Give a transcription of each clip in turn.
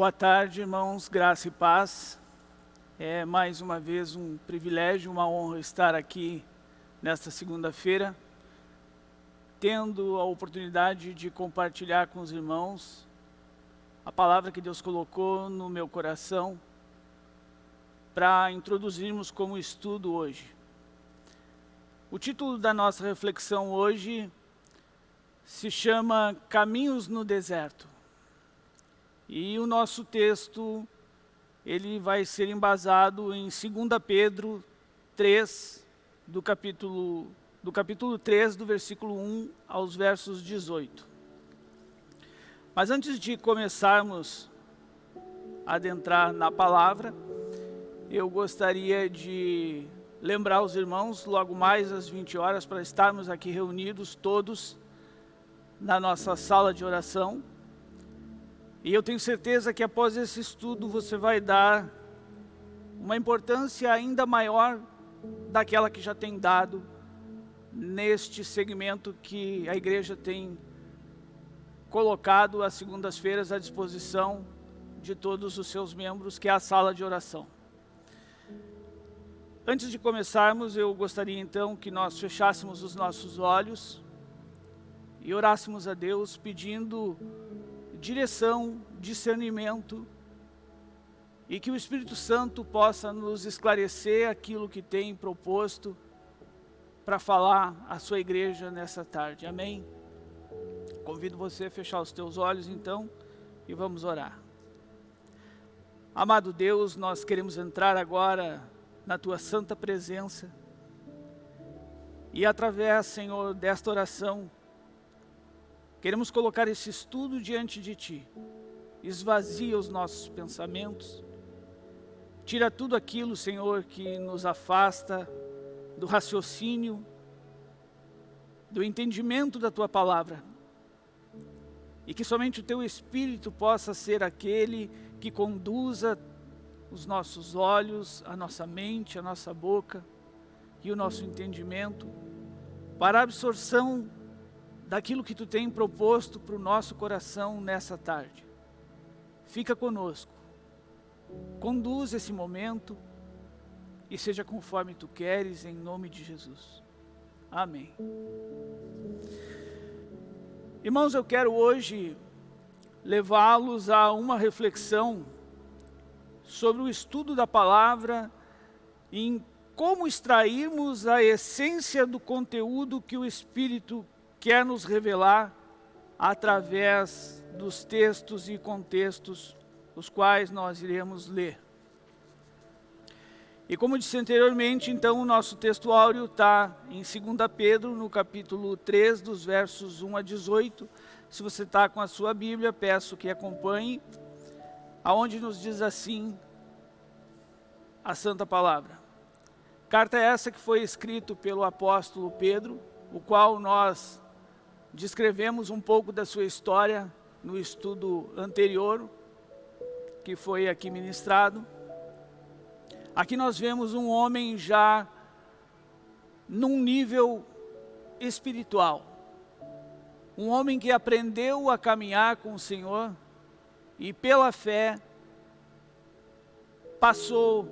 Boa tarde, irmãos, graça e paz. É mais uma vez um privilégio, uma honra estar aqui nesta segunda-feira, tendo a oportunidade de compartilhar com os irmãos a palavra que Deus colocou no meu coração para introduzirmos como estudo hoje. O título da nossa reflexão hoje se chama Caminhos no Deserto. E o nosso texto, ele vai ser embasado em 2 Pedro 3, do capítulo, do capítulo 3, do versículo 1 aos versos 18. Mas antes de começarmos a adentrar na palavra, eu gostaria de lembrar os irmãos, logo mais às 20 horas, para estarmos aqui reunidos todos na nossa sala de oração, e eu tenho certeza que após esse estudo você vai dar uma importância ainda maior daquela que já tem dado neste segmento que a igreja tem colocado às segundas-feiras à disposição de todos os seus membros, que é a sala de oração. Antes de começarmos, eu gostaria então que nós fechássemos os nossos olhos e orássemos a Deus pedindo direção, discernimento, e que o Espírito Santo possa nos esclarecer aquilo que tem proposto para falar à sua igreja nessa tarde. Amém? Convido você a fechar os teus olhos então e vamos orar. Amado Deus, nós queremos entrar agora na tua santa presença e através, Senhor, desta oração, Queremos colocar esse estudo diante de Ti. Esvazia os nossos pensamentos. Tira tudo aquilo, Senhor, que nos afasta do raciocínio, do entendimento da Tua Palavra. E que somente o Teu Espírito possa ser aquele que conduza os nossos olhos, a nossa mente, a nossa boca e o nosso entendimento para a absorção daquilo que Tu tem proposto para o nosso coração nessa tarde. Fica conosco, conduz esse momento e seja conforme Tu queres, em nome de Jesus. Amém. Irmãos, eu quero hoje levá-los a uma reflexão sobre o estudo da palavra em como extrairmos a essência do conteúdo que o Espírito quer nos revelar através dos textos e contextos os quais nós iremos ler. E como disse anteriormente, então o nosso texto áureo está em 2 Pedro, no capítulo 3, dos versos 1 a 18. Se você está com a sua Bíblia, peço que acompanhe, aonde nos diz assim a Santa Palavra. Carta essa que foi escrita pelo apóstolo Pedro, o qual nós Descrevemos um pouco da sua história no estudo anterior, que foi aqui ministrado. Aqui nós vemos um homem já num nível espiritual. Um homem que aprendeu a caminhar com o Senhor e pela fé passou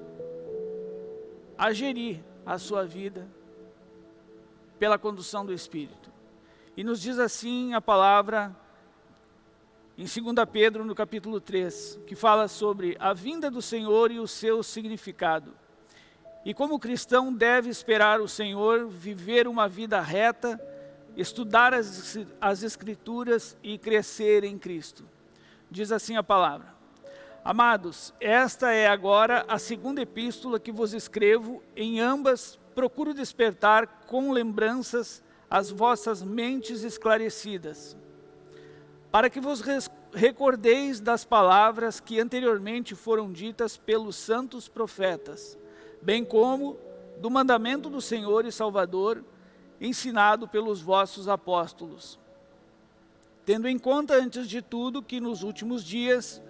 a gerir a sua vida pela condução do Espírito. E nos diz assim a palavra em 2 Pedro, no capítulo 3, que fala sobre a vinda do Senhor e o seu significado. E como cristão deve esperar o Senhor, viver uma vida reta, estudar as, as Escrituras e crescer em Cristo. Diz assim a palavra. Amados, esta é agora a segunda epístola que vos escrevo, em ambas procuro despertar com lembranças as vossas mentes esclarecidas, para que vos recordeis das palavras que anteriormente foram ditas pelos santos profetas, bem como do mandamento do Senhor e Salvador, ensinado pelos vossos apóstolos. Tendo em conta, antes de tudo, que nos últimos dias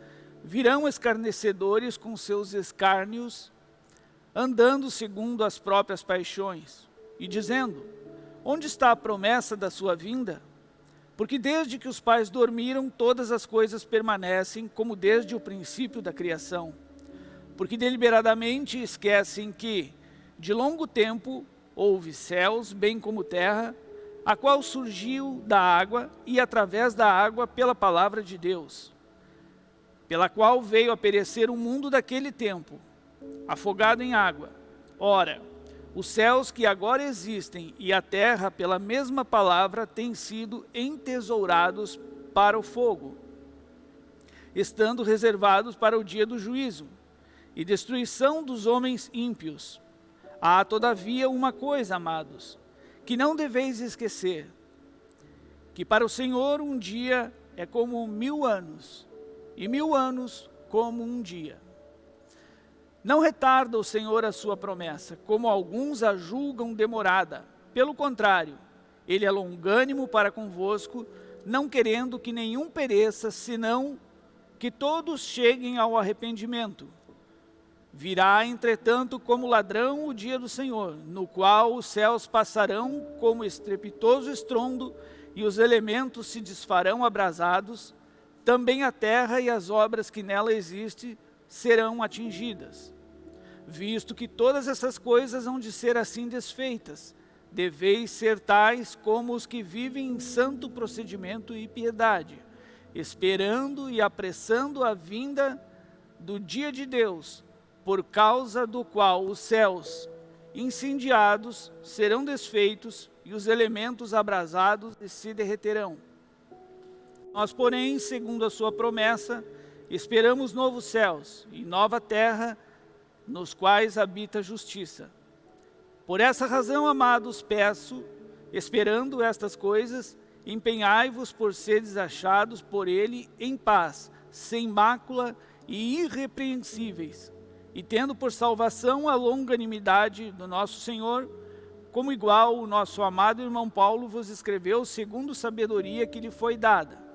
virão escarnecedores com seus escárnios, andando segundo as próprias paixões, e dizendo, Onde está a promessa da sua vinda? Porque desde que os pais dormiram, todas as coisas permanecem como desde o princípio da criação. Porque deliberadamente esquecem que, de longo tempo, houve céus, bem como terra, a qual surgiu da água e através da água pela palavra de Deus, pela qual veio a perecer o mundo daquele tempo, afogado em água. Ora, os céus que agora existem e a terra, pela mesma palavra, têm sido entesourados para o fogo, estando reservados para o dia do juízo e destruição dos homens ímpios. Há, todavia, uma coisa, amados, que não deveis esquecer, que para o Senhor um dia é como mil anos, e mil anos como um dia. Não retarda o Senhor a sua promessa, como alguns a julgam demorada. Pelo contrário, ele é longânimo para convosco, não querendo que nenhum pereça, senão que todos cheguem ao arrependimento. Virá, entretanto, como ladrão o dia do Senhor, no qual os céus passarão como estrepitoso estrondo e os elementos se desfarão abrasados, também a terra e as obras que nela existem serão atingidas visto que todas essas coisas hão de ser assim desfeitas. Deveis ser tais como os que vivem em santo procedimento e piedade, esperando e apressando a vinda do dia de Deus, por causa do qual os céus incendiados serão desfeitos e os elementos abrasados se derreterão. Nós, porém, segundo a sua promessa, esperamos novos céus e nova terra, nos quais habita a justiça. Por essa razão, amados, peço, esperando estas coisas, empenhai-vos por seres achados por ele em paz, sem mácula e irrepreensíveis, e tendo por salvação a longanimidade do nosso Senhor, como igual o nosso amado irmão Paulo vos escreveu segundo sabedoria que lhe foi dada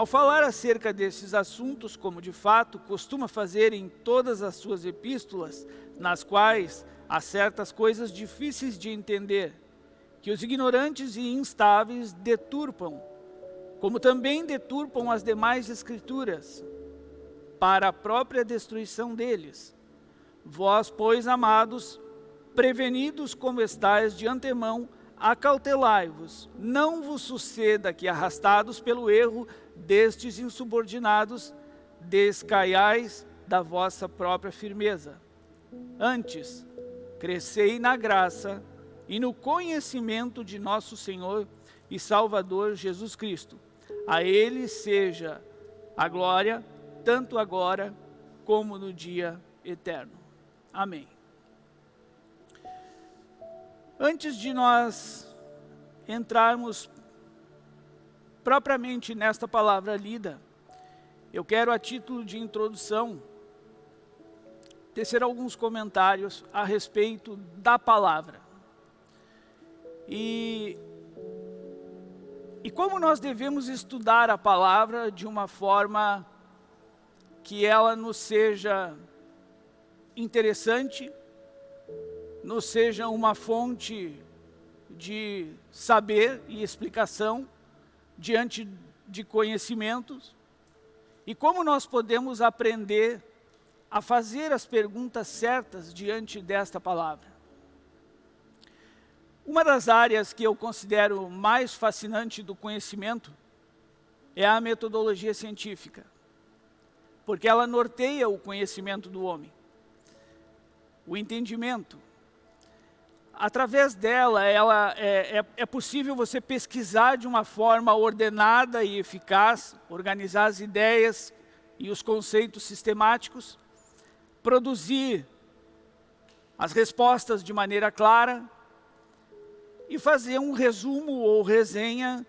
ao falar acerca desses assuntos, como de fato costuma fazer em todas as suas epístolas, nas quais há certas coisas difíceis de entender, que os ignorantes e instáveis deturpam, como também deturpam as demais escrituras, para a própria destruição deles. Vós, pois, amados, prevenidos como estáis de antemão, acautelai-vos, não vos suceda que, arrastados pelo erro destes insubordinados, descaiais da vossa própria firmeza. Antes, crescei na graça e no conhecimento de nosso Senhor e Salvador Jesus Cristo. A Ele seja a glória, tanto agora como no dia eterno. Amém. Antes de nós entrarmos propriamente nesta palavra lida, eu quero, a título de introdução, tecer alguns comentários a respeito da palavra. E, e como nós devemos estudar a palavra de uma forma que ela nos seja interessante, nos seja uma fonte de saber e explicação diante de conhecimentos e como nós podemos aprender a fazer as perguntas certas diante desta palavra. Uma das áreas que eu considero mais fascinante do conhecimento é a metodologia científica, porque ela norteia o conhecimento do homem, o entendimento, através dela, ela é, é, é, possível você pesquisar de uma forma ordenada e eficaz, organizar as ideias e os conceitos sistemáticos, produzir as respostas de maneira clara e fazer um resumo ou resenha,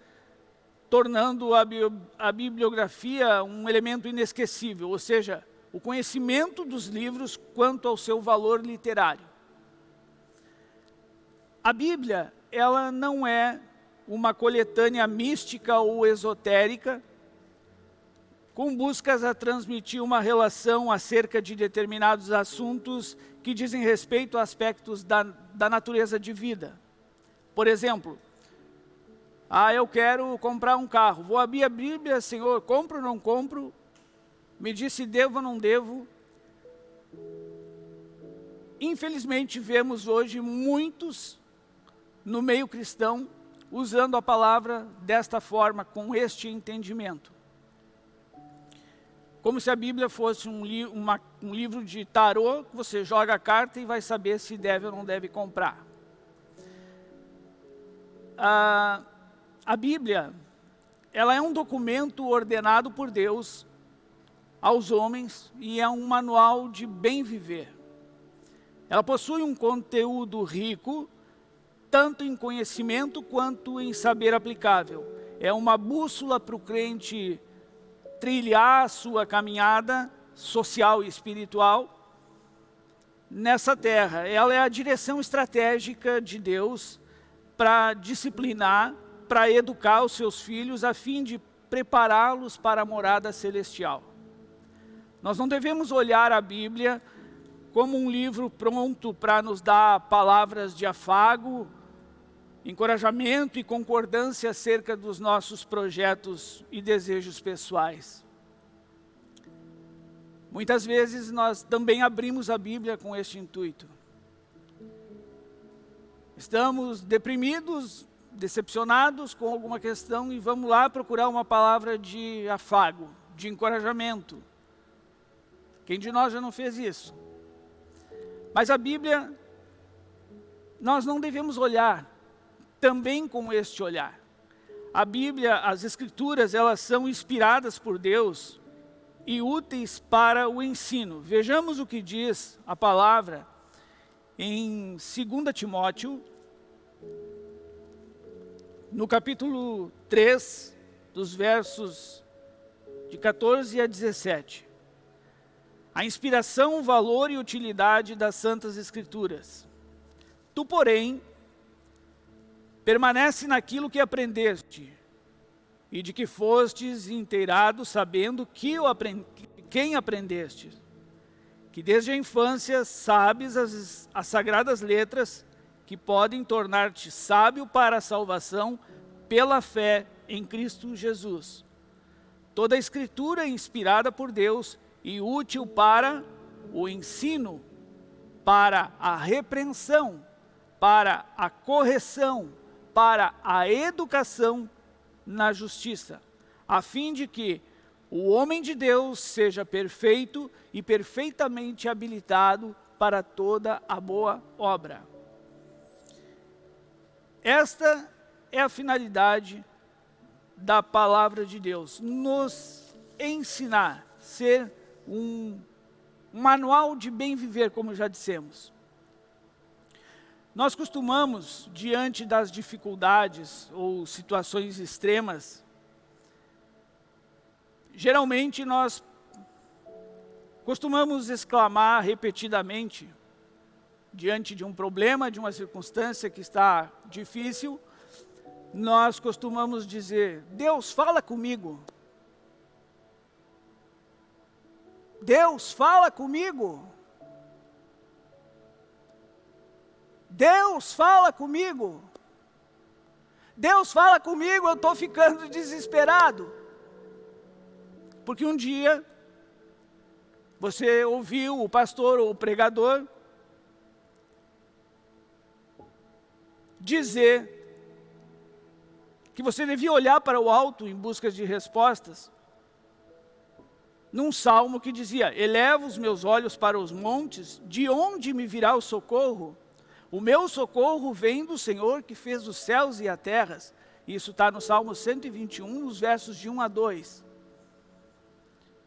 tornando a, a bibliografia um elemento inesquecível, ou seja, o conhecimento dos livros quanto ao seu valor literário. A Bíblia, ela não é uma coletânea mística ou esotérica, com buscas a transmitir uma relação acerca de determinados assuntos que dizem respeito a aspectos da, da natureza de vida. Por exemplo, Ah, eu quero comprar um carro. Vou abrir a Bíblia, Senhor, compro ou não compro? Me diz se devo ou não devo. Infelizmente, vemos hoje muitos no meio cristão usando a palavra desta forma, com este entendimento. Como se a Bíblia fosse um, li uma, um livro de tarô, você joga a carta e vai saber se deve ou não deve comprar. Ah, a Bíblia, ela é um documento ordenado por Deus aos homens e é um manual de bem viver. Ela possui um conteúdo rico, tanto em conhecimento quanto em saber aplicável. É uma bússola para o crente trilhar a sua caminhada social e espiritual nessa terra. Ela é a direção estratégica de Deus para disciplinar para educar os seus filhos a fim de prepará-los para a morada celestial. Nós não devemos olhar a Bíblia como um livro pronto para nos dar palavras de afago, encorajamento e concordância acerca dos nossos projetos e desejos pessoais. Muitas vezes nós também abrimos a Bíblia com este intuito. Estamos deprimidos, decepcionados com alguma questão e vamos lá procurar uma palavra de afago, de encorajamento. Quem de nós já não fez isso? Mas a Bíblia, nós não devemos olhar também com este olhar. A Bíblia, as Escrituras, elas são inspiradas por Deus e úteis para o ensino. Vejamos o que diz a palavra em 2 Timóteo, no capítulo 3, dos versos de 14 a 17. A inspiração, valor e utilidade das Santas Escrituras. Tu, porém, permanece naquilo que aprendeste, e de que fostes inteirado, sabendo que o aprend... quem aprendeste, que desde a infância sabes as, as sagradas letras, que podem tornar-te sábio para a salvação pela fé em Cristo Jesus. Toda a escritura é inspirada por Deus e útil para o ensino, para a repreensão, para a correção, para a educação na justiça, a fim de que o homem de Deus seja perfeito e perfeitamente habilitado para toda a boa obra. Esta é a finalidade da palavra de Deus, nos ensinar, ser um manual de bem viver, como já dissemos. Nós costumamos, diante das dificuldades ou situações extremas, geralmente nós costumamos exclamar repetidamente, diante de um problema, de uma circunstância que está difícil, nós costumamos dizer, Deus fala comigo. Deus fala comigo. Deus fala comigo. Deus fala comigo, eu estou ficando desesperado. Porque um dia, você ouviu o pastor ou o pregador dizer que você devia olhar para o alto em busca de respostas, num salmo que dizia, eleva os meus olhos para os montes, de onde me virá o socorro? O meu socorro vem do Senhor que fez os céus e a terra. Isso está no Salmo 121, nos versos de 1 a 2.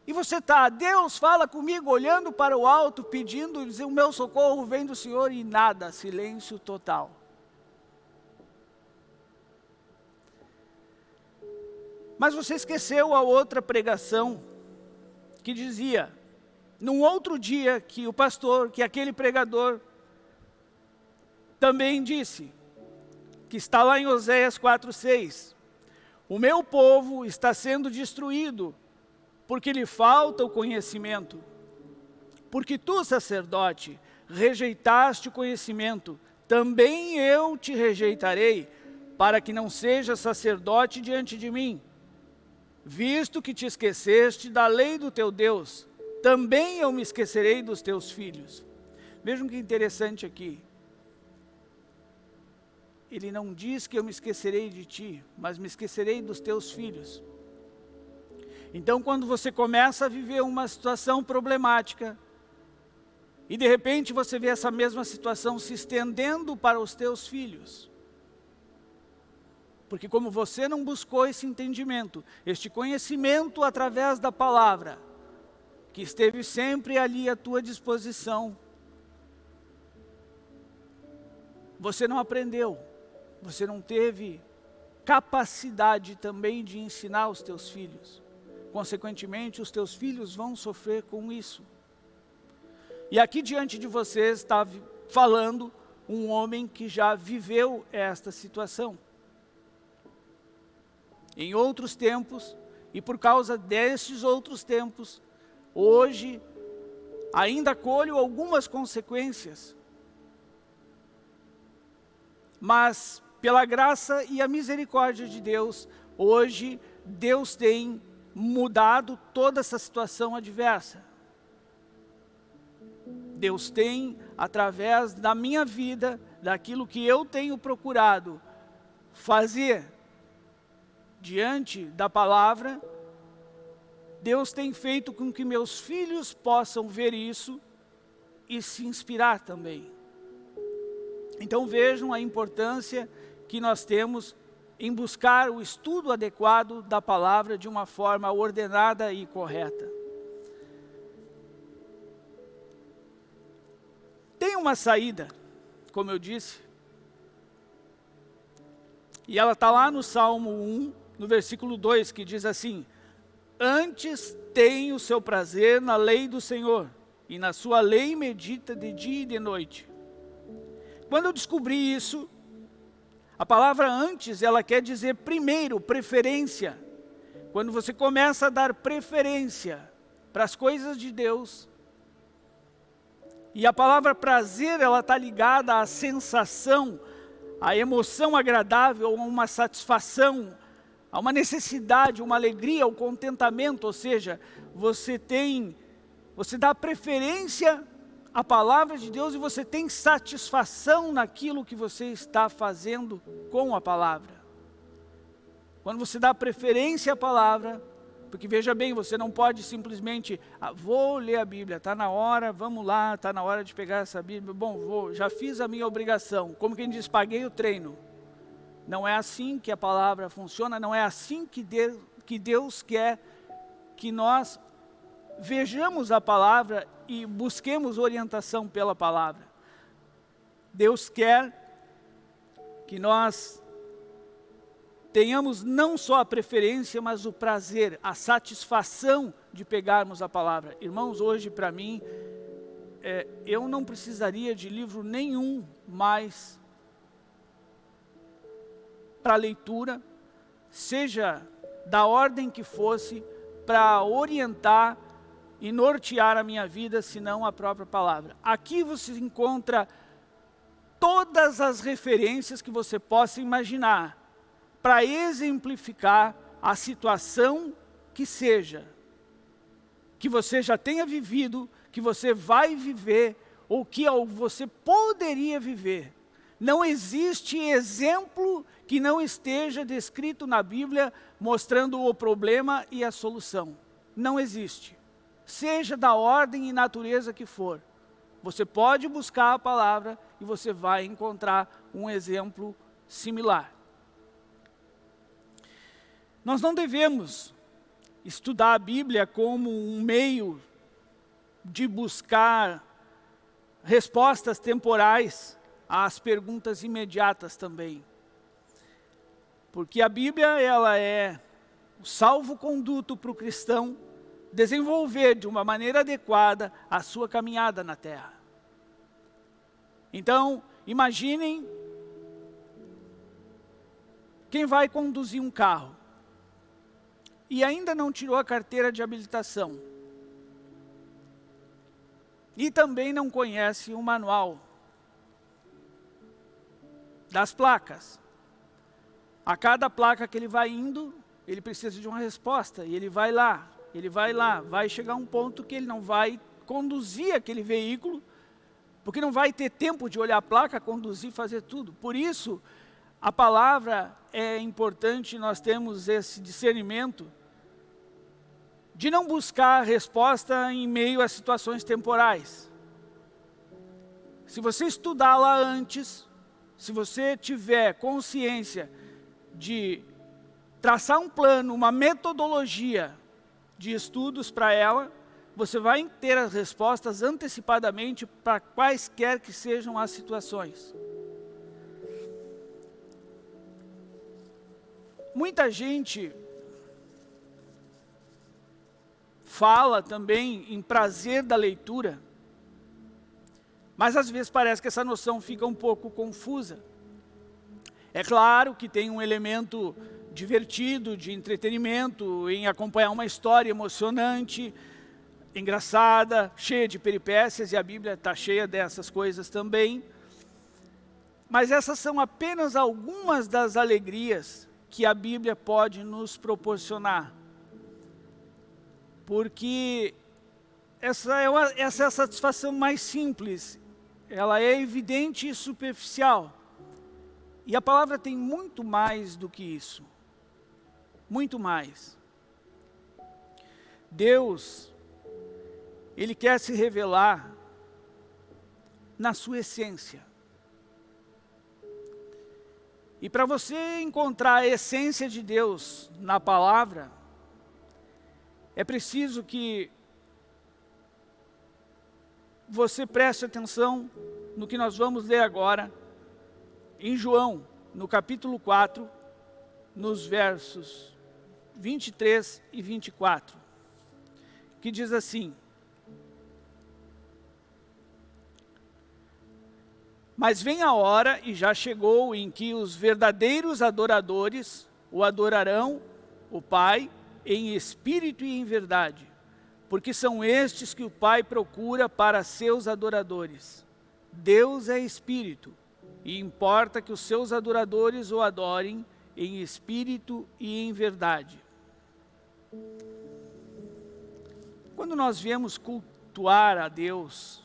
E você está, Deus fala comigo, olhando para o alto, pedindo, dizer, o meu socorro vem do Senhor e nada, silêncio total. Mas você esqueceu a outra pregação que dizia, num outro dia que o pastor, que aquele pregador também disse, que está lá em Oséias 4,6, o meu povo está sendo destruído, porque lhe falta o conhecimento. Porque tu, sacerdote, rejeitaste o conhecimento, também eu te rejeitarei, para que não seja sacerdote diante de mim, visto que te esqueceste da lei do teu Deus, também eu me esquecerei dos teus filhos. Vejam que interessante aqui. Ele não diz que eu me esquecerei de ti, mas me esquecerei dos teus filhos. Então, quando você começa a viver uma situação problemática, e de repente você vê essa mesma situação se estendendo para os teus filhos, porque como você não buscou esse entendimento, este conhecimento através da palavra, que esteve sempre ali à tua disposição, você não aprendeu, você não teve capacidade também de ensinar os teus filhos. Consequentemente, os teus filhos vão sofrer com isso. E aqui diante de vocês está falando um homem que já viveu esta situação. Em outros tempos, e por causa destes outros tempos, hoje ainda colho algumas consequências mas pela graça e a misericórdia de Deus, hoje Deus tem mudado toda essa situação adversa. Deus tem, através da minha vida, daquilo que eu tenho procurado fazer diante da palavra, Deus tem feito com que meus filhos possam ver isso e se inspirar também. Então vejam a importância que nós temos em buscar o estudo adequado da palavra de uma forma ordenada e correta. Tem uma saída, como eu disse, e ela está lá no Salmo 1, no versículo 2, que diz assim, Antes tem o seu prazer na lei do Senhor, e na sua lei medita de dia e de noite. Quando eu descobri isso, a palavra antes, ela quer dizer primeiro, preferência. Quando você começa a dar preferência para as coisas de Deus, e a palavra prazer, ela está ligada à sensação, à emoção agradável, a uma satisfação, a uma necessidade, uma alegria, ao contentamento, ou seja, você tem, você dá preferência a palavra de Deus e você tem satisfação naquilo que você está fazendo com a palavra. Quando você dá preferência à palavra, porque veja bem, você não pode simplesmente, ah, vou ler a Bíblia, está na hora, vamos lá, está na hora de pegar essa Bíblia, bom, vou, já fiz a minha obrigação, como quem diz, paguei o treino. Não é assim que a palavra funciona, não é assim que Deus, que Deus quer que nós vejamos a palavra e busquemos orientação pela palavra. Deus quer que nós tenhamos não só a preferência, mas o prazer, a satisfação de pegarmos a palavra. Irmãos, hoje para mim, é, eu não precisaria de livro nenhum mais para leitura, seja da ordem que fosse, para orientar e nortear a minha vida, senão a própria palavra. Aqui você encontra todas as referências que você possa imaginar para exemplificar a situação que seja, que você já tenha vivido, que você vai viver, ou que você poderia viver. Não existe exemplo que não esteja descrito na Bíblia mostrando o problema e a solução. Não existe seja da ordem e natureza que for. Você pode buscar a palavra e você vai encontrar um exemplo similar. Nós não devemos estudar a Bíblia como um meio de buscar respostas temporais às perguntas imediatas também. Porque a Bíblia ela é o salvo-conduto para o cristão desenvolver de uma maneira adequada a sua caminhada na terra. Então, imaginem quem vai conduzir um carro e ainda não tirou a carteira de habilitação e também não conhece o manual das placas. A cada placa que ele vai indo, ele precisa de uma resposta, e ele vai lá, ele vai lá, vai chegar um ponto que ele não vai conduzir aquele veículo, porque não vai ter tempo de olhar a placa, conduzir, fazer tudo. Por isso, a palavra é importante, nós temos esse discernimento de não buscar resposta em meio a situações temporais. Se você estudá-la antes, se você tiver consciência de traçar um plano, uma metodologia de estudos para ela, você vai ter as respostas antecipadamente para quaisquer que sejam as situações. Muita gente fala também em prazer da leitura, mas às vezes parece que essa noção fica um pouco confusa. É claro que tem um elemento divertido, de entretenimento, em acompanhar uma história emocionante, engraçada, cheia de peripécias, e a Bíblia está cheia dessas coisas também. Mas essas são apenas algumas das alegrias que a Bíblia pode nos proporcionar. Porque essa é, uma, essa é a satisfação mais simples, ela é evidente e superficial. E a palavra tem muito mais do que isso. Muito mais. Deus, Ele quer se revelar na sua essência. E para você encontrar a essência de Deus na palavra, é preciso que você preste atenção no que nós vamos ler agora, em João, no capítulo 4, nos versos 23 e 24, que diz assim, Mas vem a hora, e já chegou, em que os verdadeiros adoradores o adorarão, o Pai, em espírito e em verdade, porque são estes que o Pai procura para seus adoradores. Deus é espírito, e importa que os seus adoradores o adorem em espírito e em verdade. Quando nós viemos cultuar a Deus,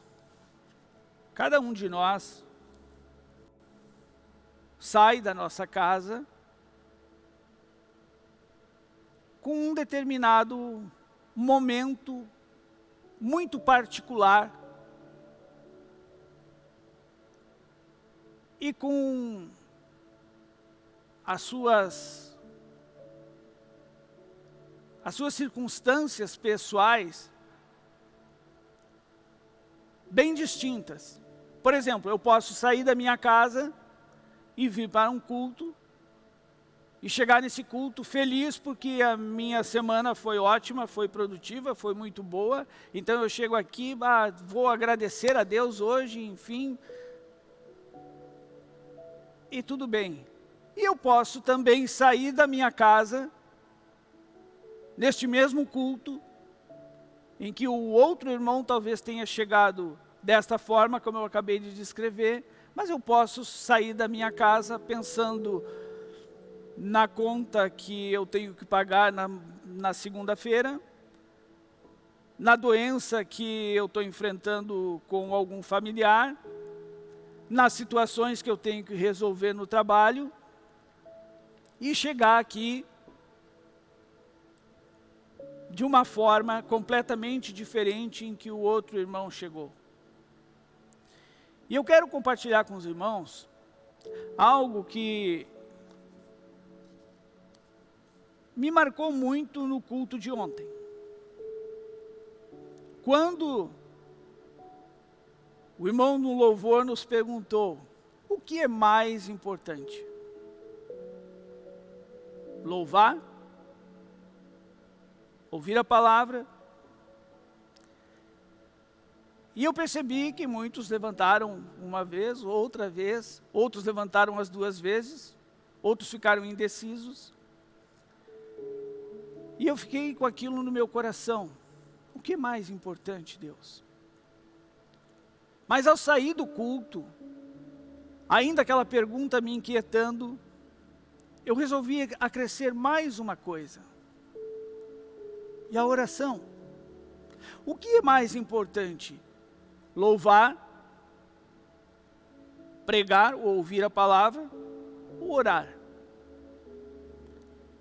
cada um de nós sai da nossa casa com um determinado momento muito particular e com as suas as suas circunstâncias pessoais bem distintas. Por exemplo, eu posso sair da minha casa e vir para um culto e chegar nesse culto feliz porque a minha semana foi ótima, foi produtiva, foi muito boa. Então eu chego aqui, ah, vou agradecer a Deus hoje, enfim. E tudo bem. E eu posso também sair da minha casa, neste mesmo culto, em que o outro irmão talvez tenha chegado desta forma, como eu acabei de descrever, mas eu posso sair da minha casa pensando na conta que eu tenho que pagar na, na segunda-feira, na doença que eu estou enfrentando com algum familiar, nas situações que eu tenho que resolver no trabalho, e chegar aqui de uma forma completamente diferente em que o outro irmão chegou. E eu quero compartilhar com os irmãos algo que me marcou muito no culto de ontem. Quando o irmão no louvor nos perguntou, o que é mais importante? Louvar? Ouvir a palavra? E eu percebi que muitos levantaram uma vez, outra vez, outros levantaram as duas vezes, outros ficaram indecisos. E eu fiquei com aquilo no meu coração. O que é mais importante, Deus? Mas ao sair do culto, ainda aquela pergunta me inquietando, eu resolvi acrescer mais uma coisa. E a oração. O que é mais importante? Louvar, pregar ou ouvir a palavra, ou orar?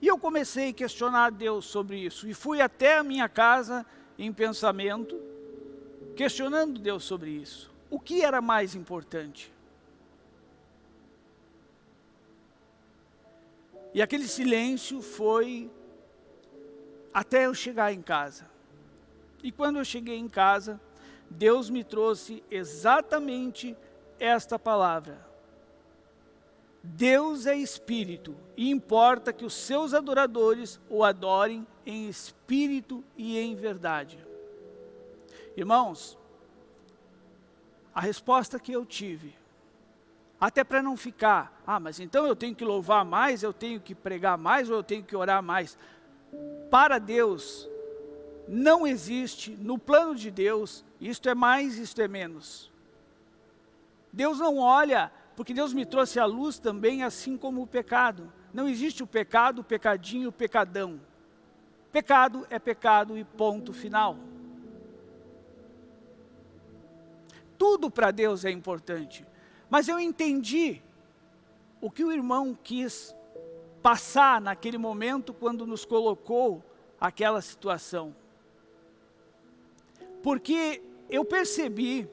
E eu comecei a questionar Deus sobre isso. E fui até a minha casa em pensamento, questionando Deus sobre isso. O que era mais importante? E aquele silêncio foi até eu chegar em casa. E quando eu cheguei em casa, Deus me trouxe exatamente esta palavra. Deus é espírito e importa que os seus adoradores o adorem em espírito e em verdade. Irmãos, a resposta que eu tive até para não ficar, ah, mas então eu tenho que louvar mais, eu tenho que pregar mais ou eu tenho que orar mais. Para Deus, não existe, no plano de Deus, isto é mais, isto é menos. Deus não olha, porque Deus me trouxe a luz também, assim como o pecado. Não existe o pecado, o pecadinho, o pecadão. Pecado é pecado e ponto final. Tudo para Deus é importante. Mas eu entendi o que o irmão quis passar naquele momento quando nos colocou aquela situação. Porque eu percebi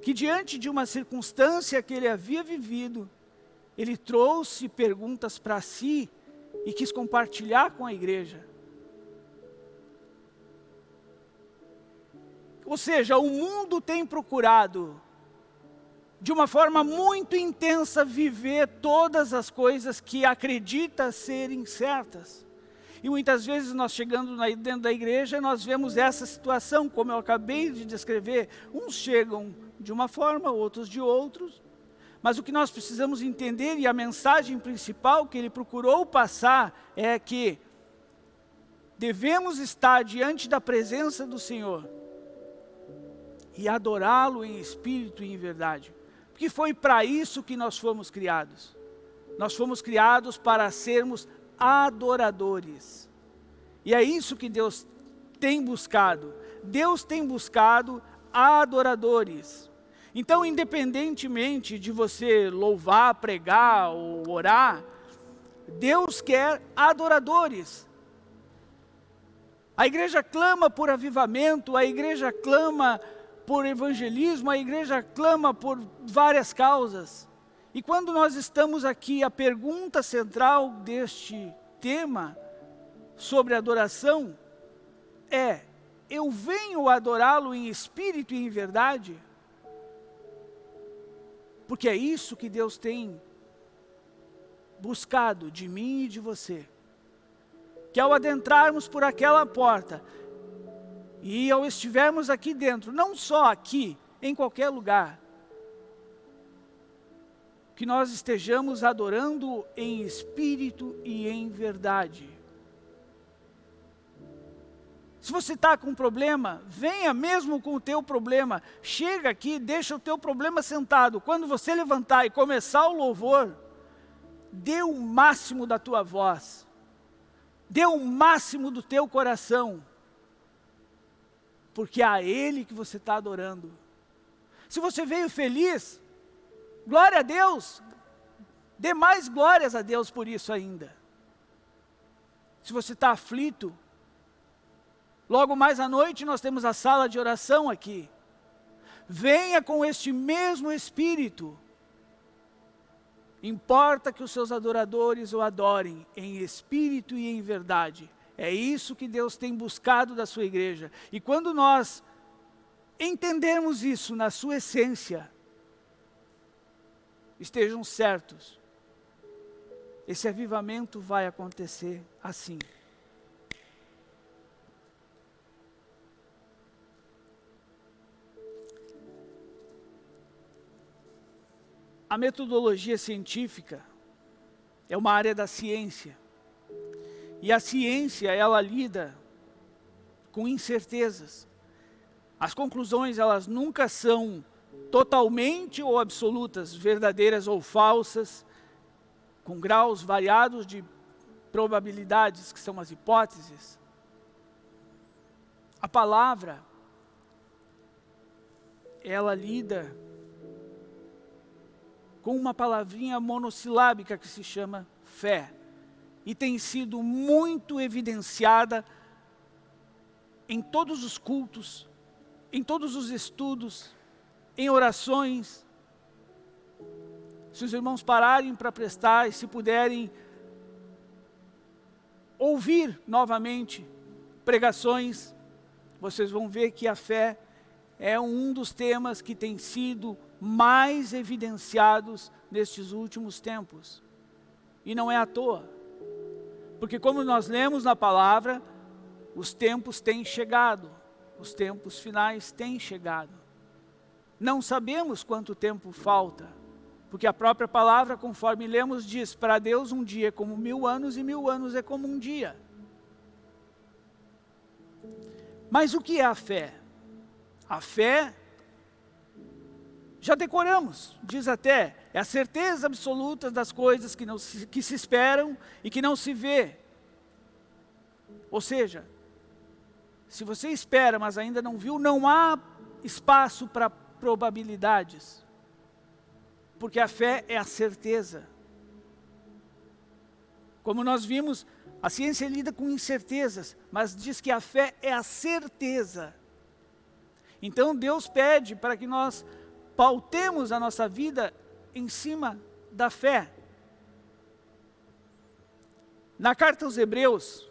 que diante de uma circunstância que ele havia vivido, ele trouxe perguntas para si e quis compartilhar com a igreja. Ou seja, o mundo tem procurado de uma forma muito intensa, viver todas as coisas que acredita serem certas. E muitas vezes nós chegando dentro da igreja, nós vemos essa situação, como eu acabei de descrever. Uns chegam de uma forma, outros de outros. Mas o que nós precisamos entender, e a mensagem principal que ele procurou passar, é que devemos estar diante da presença do Senhor e adorá-lo em espírito e em verdade que foi para isso que nós fomos criados. Nós fomos criados para sermos adoradores. E é isso que Deus tem buscado. Deus tem buscado adoradores. Então, independentemente de você louvar, pregar ou orar, Deus quer adoradores. A igreja clama por avivamento, a igreja clama por evangelismo, a igreja clama por várias causas. E quando nós estamos aqui, a pergunta central deste tema sobre adoração é: eu venho adorá-lo em espírito e em verdade? Porque é isso que Deus tem buscado de mim e de você. Que ao adentrarmos por aquela porta, e ao estivermos aqui dentro, não só aqui, em qualquer lugar, que nós estejamos adorando em espírito e em verdade. Se você está com um problema, venha mesmo com o teu problema. Chega aqui, deixa o teu problema sentado. Quando você levantar e começar o louvor, dê o máximo da tua voz. Dê o máximo do teu coração porque é a Ele que você está adorando. Se você veio feliz, glória a Deus, dê mais glórias a Deus por isso ainda. Se você está aflito, logo mais à noite nós temos a sala de oração aqui. Venha com este mesmo Espírito. Importa que os seus adoradores o adorem em espírito e em verdade é isso que Deus tem buscado da sua igreja. E quando nós entendermos isso na sua essência, estejam certos, esse avivamento vai acontecer assim. A metodologia científica é uma área da ciência e a ciência, ela lida com incertezas. As conclusões, elas nunca são totalmente ou absolutas, verdadeiras ou falsas. com graus variados de probabilidades, que são as hipóteses. A palavra, ela lida com uma palavrinha monossilábica que se chama fé. E tem sido muito evidenciada em todos os cultos, em todos os estudos, em orações. Se os irmãos pararem para prestar e se puderem ouvir novamente pregações, vocês vão ver que a fé é um dos temas que tem sido mais evidenciados nestes últimos tempos. E não é à toa. Porque como nós lemos na palavra, os tempos têm chegado, os tempos finais têm chegado. Não sabemos quanto tempo falta, porque a própria palavra, conforme lemos, diz, para Deus um dia é como mil anos e mil anos é como um dia. Mas o que é a fé? A fé, já decoramos, diz até, é a certeza absoluta das coisas que, não se, que se esperam e que não se vê. Ou seja, se você espera, mas ainda não viu, não há espaço para probabilidades. Porque a fé é a certeza. Como nós vimos, a ciência lida com incertezas, mas diz que a fé é a certeza. Então Deus pede para que nós pautemos a nossa vida em cima da fé. Na carta aos Hebreus,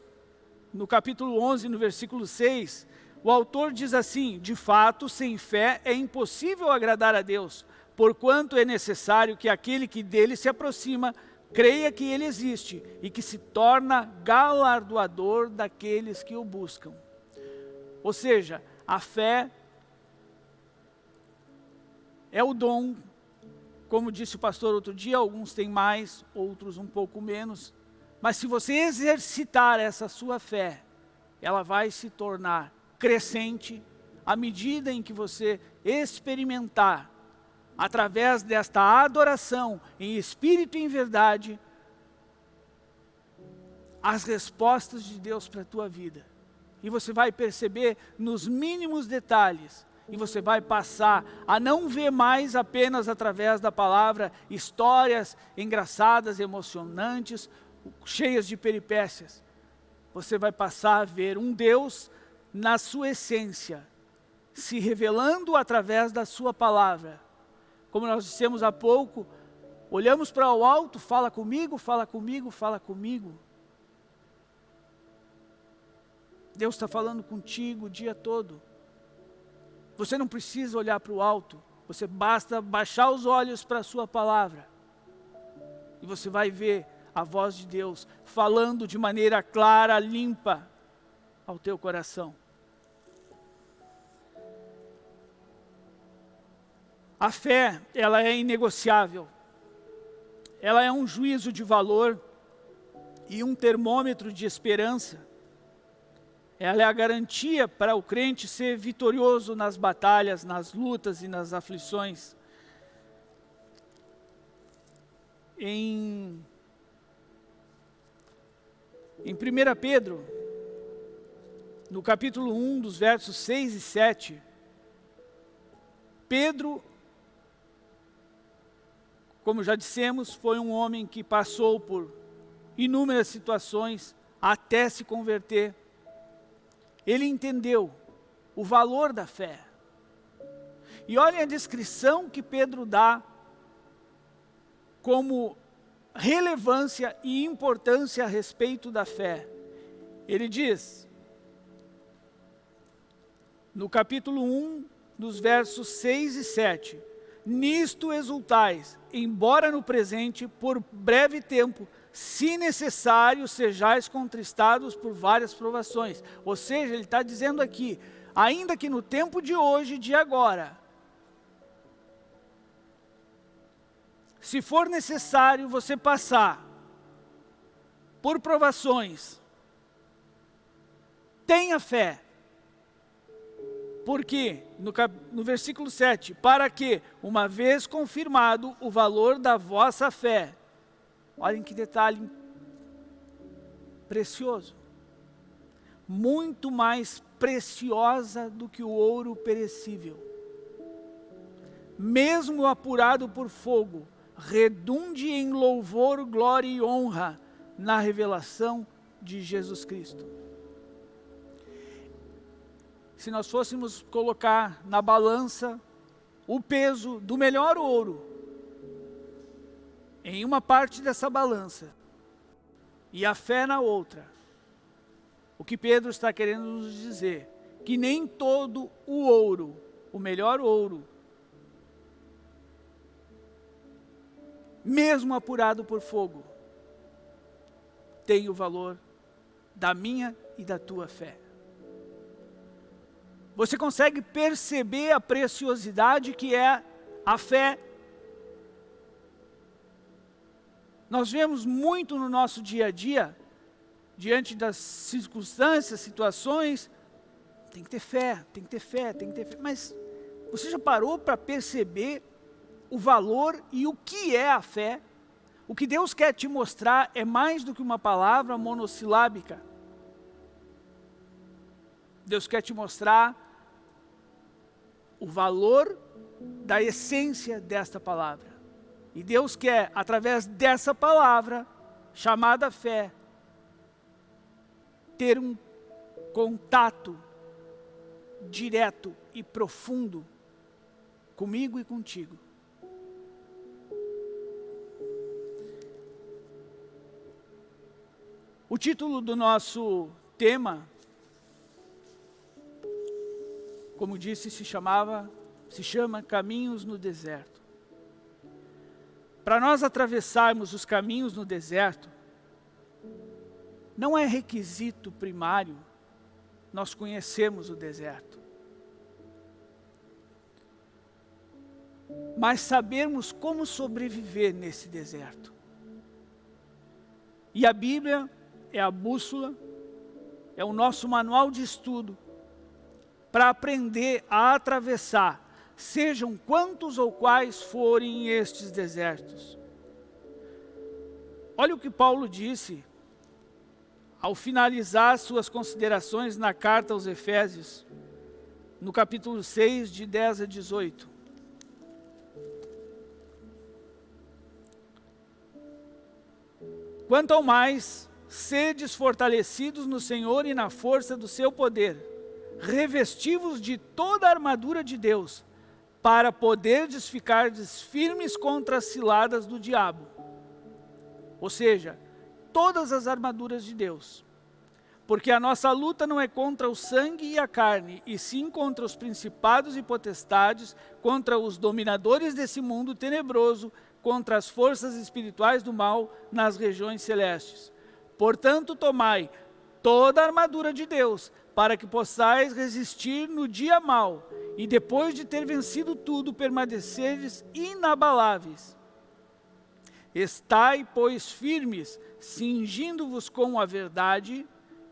no capítulo 11, no versículo 6, o autor diz assim, de fato, sem fé é impossível agradar a Deus, porquanto é necessário que aquele que dele se aproxima creia que ele existe e que se torna galardoador daqueles que o buscam. Ou seja, a fé é o dom, como disse o pastor outro dia, alguns têm mais, outros um pouco menos, mas se você exercitar essa sua fé, ela vai se tornar crescente à medida em que você experimentar através desta adoração em espírito e em verdade, as respostas de Deus para a tua vida. E você vai perceber nos mínimos detalhes, e você vai passar a não ver mais apenas através da palavra histórias engraçadas, emocionantes, cheias de peripécias. Você vai passar a ver um Deus na sua essência, se revelando através da sua palavra, como nós dissemos há pouco, olhamos para o alto, fala comigo, fala comigo, fala comigo. Deus está falando contigo o dia todo. Você não precisa olhar para o alto, você basta baixar os olhos para a sua palavra. E você vai ver a voz de Deus falando de maneira clara, limpa ao teu coração. A fé, ela é inegociável. Ela é um juízo de valor e um termômetro de esperança. Ela é a garantia para o crente ser vitorioso nas batalhas, nas lutas e nas aflições. Em, em 1 Pedro, no capítulo 1, dos versos 6 e 7, Pedro como já dissemos, foi um homem que passou por inúmeras situações até se converter. Ele entendeu o valor da fé. E olhem a descrição que Pedro dá como relevância e importância a respeito da fé. Ele diz, no capítulo 1, dos versos 6 e 7, Nisto exultais, embora no presente, por breve tempo, se necessário, sejais contristados por várias provações. Ou seja, ele está dizendo aqui, ainda que no tempo de hoje, de agora, se for necessário você passar por provações, tenha fé, porque, no, no versículo 7, para que, uma vez confirmado o valor da vossa fé, Olhem que detalhe precioso. Muito mais preciosa do que o ouro perecível. Mesmo apurado por fogo, redunde em louvor, glória e honra na revelação de Jesus Cristo. Se nós fôssemos colocar na balança o peso do melhor ouro em uma parte dessa balança e a fé na outra, o que Pedro está querendo nos dizer, que nem todo o ouro, o melhor ouro, mesmo apurado por fogo, tem o valor da minha e da tua fé. Você consegue perceber a preciosidade que é a fé. Nós vemos muito no nosso dia a dia, diante das circunstâncias, situações, tem que ter fé, tem que ter fé, tem que ter fé. Mas você já parou para perceber o valor e o que é a fé? O que Deus quer te mostrar é mais do que uma palavra monossilábica. Deus quer te mostrar o valor da essência desta palavra. E Deus quer, através dessa palavra, chamada fé, ter um contato direto e profundo comigo e contigo. O título do nosso tema, como disse, se chamava, se chama Caminhos no Deserto. Para nós atravessarmos os caminhos no deserto, não é requisito primário nós conhecermos o deserto. Mas sabermos como sobreviver nesse deserto. E a Bíblia é a bússola, é o nosso manual de estudo para aprender a atravessar, sejam quantos ou quais forem estes desertos. Olha o que Paulo disse ao finalizar suas considerações na carta aos Efésios, no capítulo 6, de 10 a 18. Quanto ao mais, sedes fortalecidos no Senhor e na força do seu poder, revestivos de toda a armadura de Deus, para poderdes ficar firmes contra as ciladas do diabo. Ou seja, todas as armaduras de Deus. Porque a nossa luta não é contra o sangue e a carne, e sim contra os principados e potestades, contra os dominadores desse mundo tenebroso, contra as forças espirituais do mal nas regiões celestes. Portanto, tomai toda a armadura de Deus, para que possais resistir no dia mau, e depois de ter vencido tudo, permaneceres inabaláveis. Estai, pois, firmes, cingindo-vos com a verdade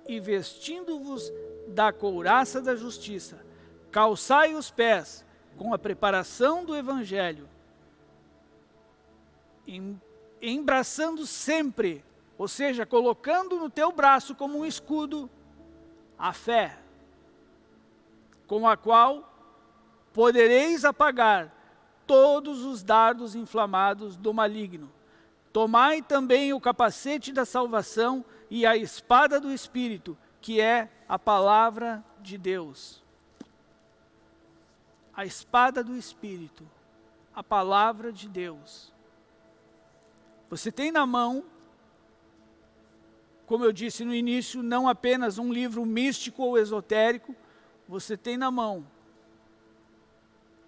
e vestindo-vos da couraça da justiça. Calçai os pés com a preparação do Evangelho, embraçando sempre ou seja, colocando no teu braço como um escudo a fé, com a qual podereis apagar todos os dardos inflamados do maligno. Tomai também o capacete da salvação e a espada do Espírito, que é a palavra de Deus. A espada do Espírito, a palavra de Deus. Você tem na mão como eu disse no início, não apenas um livro místico ou esotérico, você tem na mão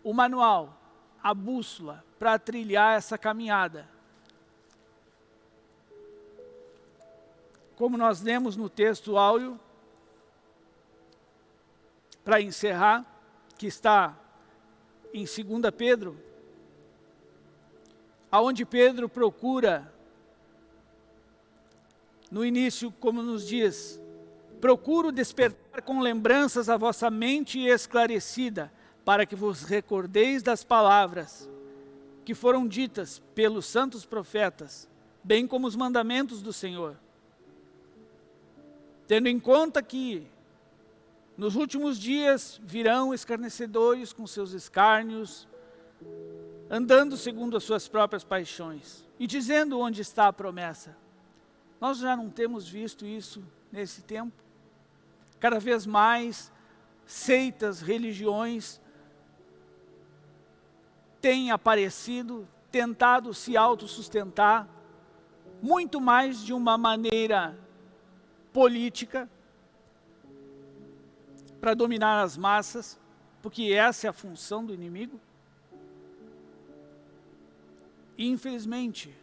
o manual, a bússola, para trilhar essa caminhada. Como nós lemos no texto áureo, para encerrar, que está em 2 Pedro, aonde Pedro procura no início, como nos diz, procuro despertar com lembranças a vossa mente esclarecida, para que vos recordeis das palavras que foram ditas pelos santos profetas bem como os mandamentos do Senhor. Tendo em conta que nos últimos dias virão escarnecedores com seus escárnios, andando segundo as suas próprias paixões, e dizendo onde está a promessa. Nós já não temos visto isso nesse tempo? Cada vez mais seitas, religiões têm aparecido, tentado se autossustentar, muito mais de uma maneira política, para dominar as massas, porque essa é a função do inimigo. E, infelizmente,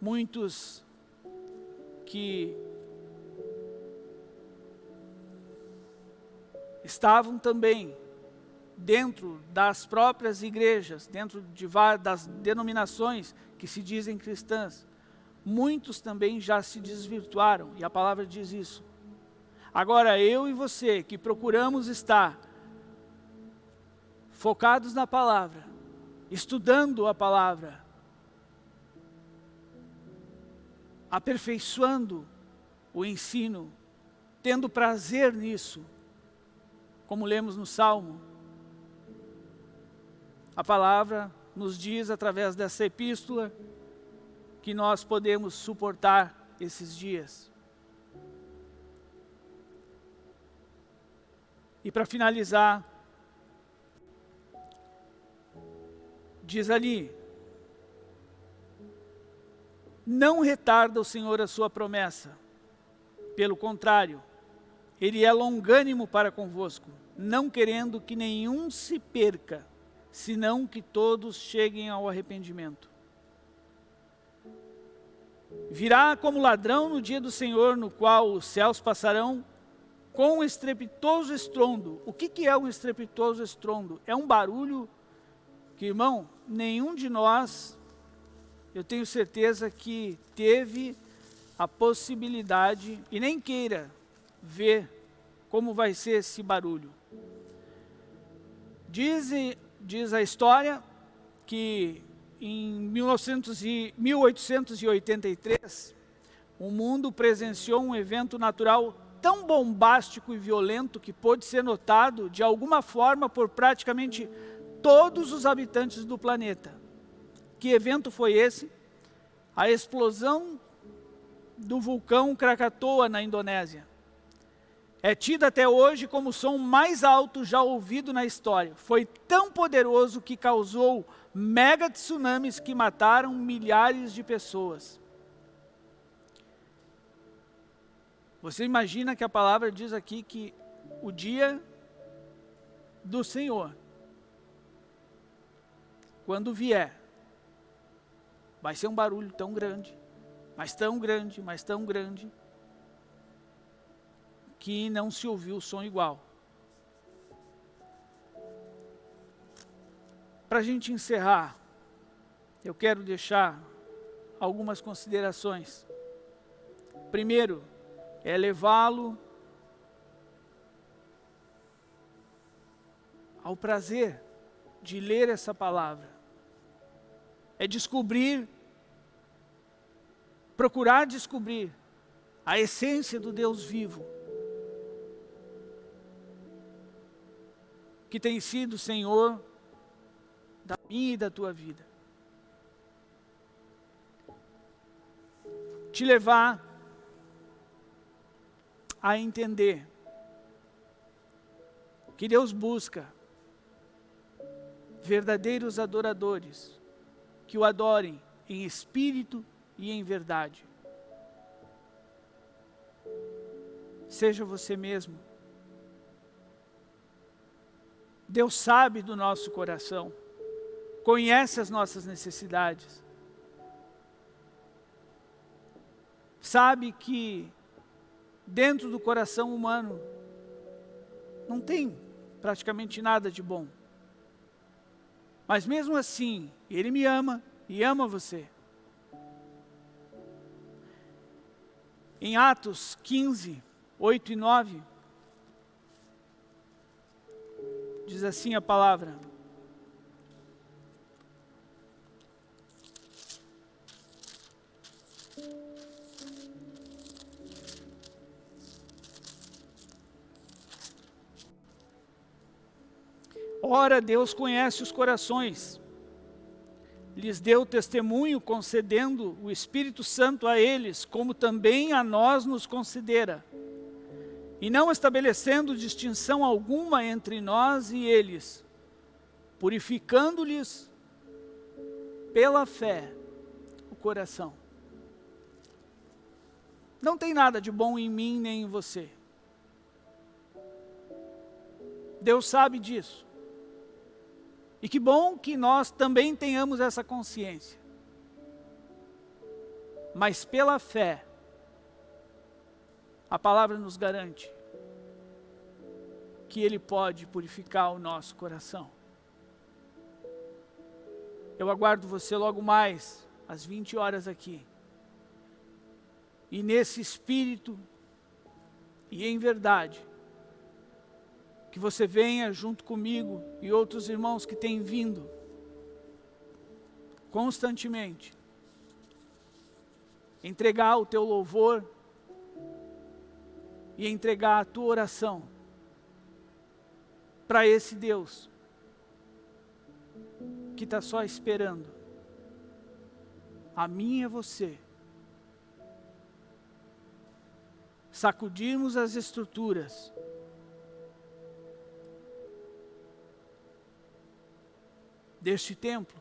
muitos que estavam também dentro das próprias igrejas, dentro de das denominações que se dizem cristãs, muitos também já se desvirtuaram, e a palavra diz isso. Agora, eu e você, que procuramos estar focados na palavra, estudando a palavra, aperfeiçoando o ensino, tendo prazer nisso, como lemos no Salmo. A palavra nos diz, através dessa epístola, que nós podemos suportar esses dias. E para finalizar, diz ali, não retarda o Senhor a sua promessa, pelo contrário, Ele é longânimo para convosco, não querendo que nenhum se perca, senão que todos cheguem ao arrependimento. Virá como ladrão no dia do Senhor, no qual os céus passarão com um estrepitoso estrondo. O que, que é um estrepitoso estrondo? É um barulho que, irmão, nenhum de nós, eu tenho certeza que teve a possibilidade, e nem queira ver como vai ser esse barulho. Diz, diz a história que em 1900 e, 1883, o mundo presenciou um evento natural tão bombástico e violento que pôde ser notado de alguma forma por praticamente todos os habitantes do planeta. Que evento foi esse? A explosão do vulcão Krakatoa na Indonésia. É tido até hoje como o som mais alto já ouvido na história. Foi tão poderoso que causou mega tsunamis que mataram milhares de pessoas. Você imagina que a palavra diz aqui que o dia do Senhor, quando vier, vai ser um barulho tão grande, mas tão grande, mas tão grande, que não se ouviu o som igual. Para a gente encerrar, eu quero deixar algumas considerações. Primeiro, é levá-lo ao prazer de ler essa palavra. É descobrir, procurar descobrir a essência do Deus vivo. Que tem sido Senhor da minha e da tua vida. Te levar a entender que Deus busca verdadeiros adoradores que o adorem em espírito e em verdade. Seja você mesmo. Deus sabe do nosso coração, conhece as nossas necessidades, sabe que dentro do coração humano não tem praticamente nada de bom. Mas mesmo assim, Ele me ama e ama você. Em Atos 15, 8 e 9, diz assim a palavra. Ora, Deus conhece os corações, lhes deu testemunho concedendo o Espírito Santo a eles, como também a nós nos considera, e não estabelecendo distinção alguma entre nós e eles, purificando-lhes pela fé o coração. Não tem nada de bom em mim nem em você. Deus sabe disso. E que bom que nós também tenhamos essa consciência. Mas pela fé, a palavra nos garante que Ele pode purificar o nosso coração. Eu aguardo você logo mais, às 20 horas aqui. E nesse espírito e em verdade, que você venha junto comigo e outros irmãos que têm vindo constantemente entregar o teu louvor e entregar a tua oração para esse Deus que está só esperando. A mim e a você. Sacudirmos as estruturas deste templo.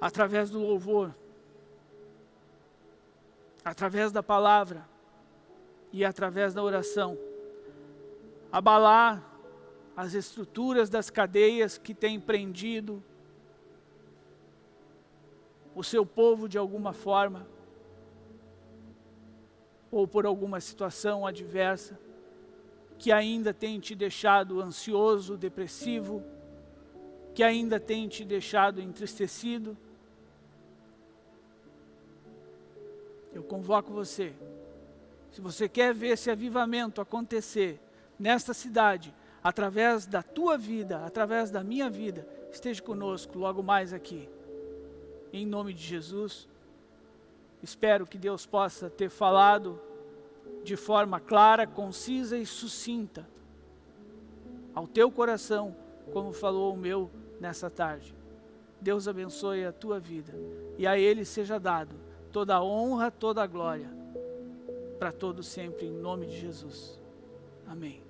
Através do louvor, através da palavra e através da oração. Abalar as estruturas das cadeias que têm prendido o seu povo de alguma forma, ou por alguma situação adversa que ainda tem te deixado ansioso, depressivo, que ainda tem te deixado entristecido, eu convoco você. Se você quer ver esse avivamento acontecer nesta cidade, através da tua vida, através da minha vida, esteja conosco logo mais aqui. Em nome de Jesus, espero que Deus possa ter falado de forma clara, concisa e sucinta ao teu coração, como falou o meu nessa tarde. Deus abençoe a tua vida e a Ele seja dado toda a honra, toda a glória, para todos sempre, em nome de Jesus. Amém.